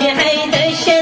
بحيث الشيء